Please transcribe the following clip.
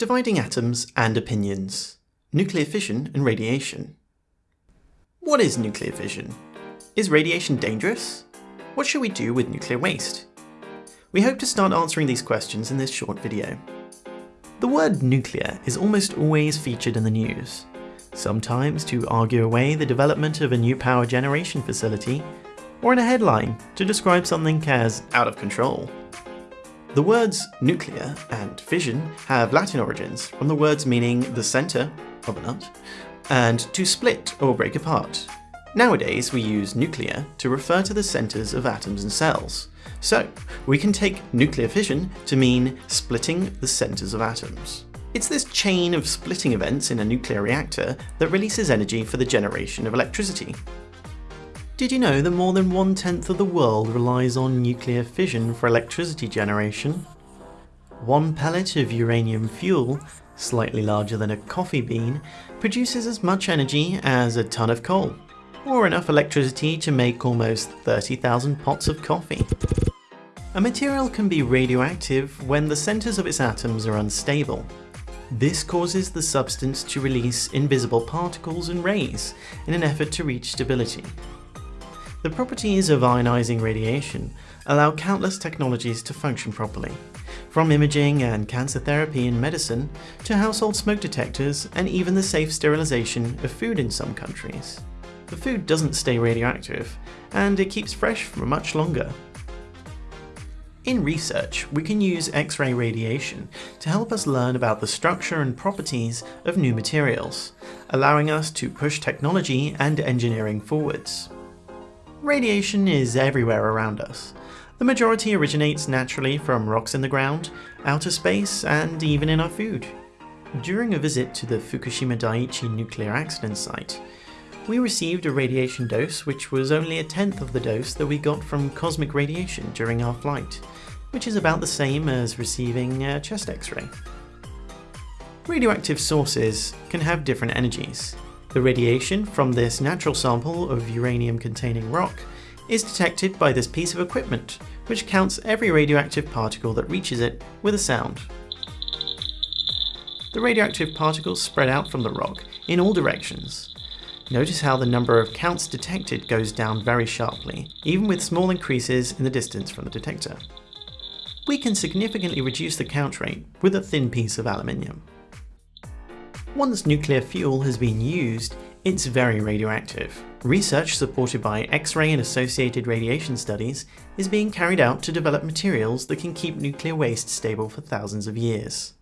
Dividing atoms and opinions. Nuclear fission and radiation. What is nuclear fission? Is radiation dangerous? What should we do with nuclear waste? We hope to start answering these questions in this short video. The word nuclear is almost always featured in the news, sometimes to argue away the development of a new power generation facility, or in a headline to describe something as out of control. The words nuclear and fission have Latin origins from the words meaning the centre of a nut and to split or break apart. Nowadays we use nuclear to refer to the centres of atoms and cells, so we can take nuclear fission to mean splitting the centres of atoms. It's this chain of splitting events in a nuclear reactor that releases energy for the generation of electricity. Did you know that more than one-tenth of the world relies on nuclear fission for electricity generation? One pellet of uranium fuel, slightly larger than a coffee bean, produces as much energy as a ton of coal, or enough electricity to make almost 30,000 pots of coffee. A material can be radioactive when the centres of its atoms are unstable. This causes the substance to release invisible particles and rays in an effort to reach stability. The properties of ionizing radiation allow countless technologies to function properly, from imaging and cancer therapy in medicine to household smoke detectors and even the safe sterilization of food in some countries. The food doesn't stay radioactive, and it keeps fresh for much longer. In research, we can use X-ray radiation to help us learn about the structure and properties of new materials, allowing us to push technology and engineering forwards. Radiation is everywhere around us. The majority originates naturally from rocks in the ground, outer space, and even in our food. During a visit to the Fukushima Daiichi nuclear accident site, we received a radiation dose which was only a tenth of the dose that we got from cosmic radiation during our flight, which is about the same as receiving a chest x-ray. Radioactive sources can have different energies, the radiation from this natural sample of uranium-containing rock is detected by this piece of equipment, which counts every radioactive particle that reaches it with a sound. The radioactive particles spread out from the rock in all directions. Notice how the number of counts detected goes down very sharply, even with small increases in the distance from the detector. We can significantly reduce the count rate with a thin piece of aluminium. Once nuclear fuel has been used, it's very radioactive. Research supported by X-ray and associated radiation studies is being carried out to develop materials that can keep nuclear waste stable for thousands of years.